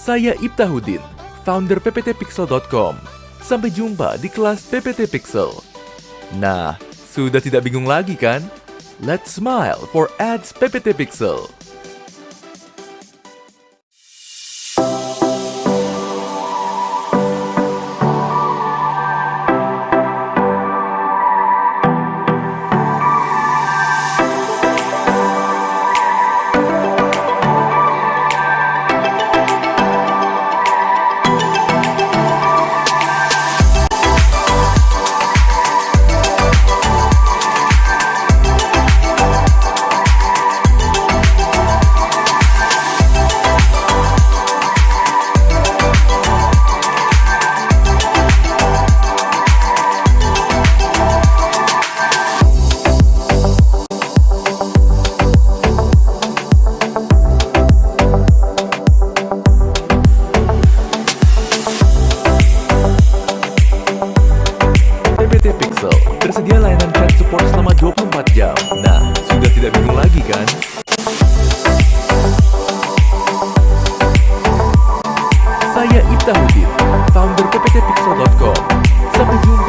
Saya Ibtahuddin, founder pptpixel.com. Sampai jumpa di kelas PPT Pixel. Nah, sudah tidak bingung lagi kan? Let's smile for ads PPT Pixel. Cancel Tersedia layanan chat support selama 24 jam. Nah, sudah tidak bingung lagi kan? Saya Ibta Hudin, founder pptpixel.com. Sampai jumpa.